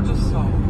gorgeous so.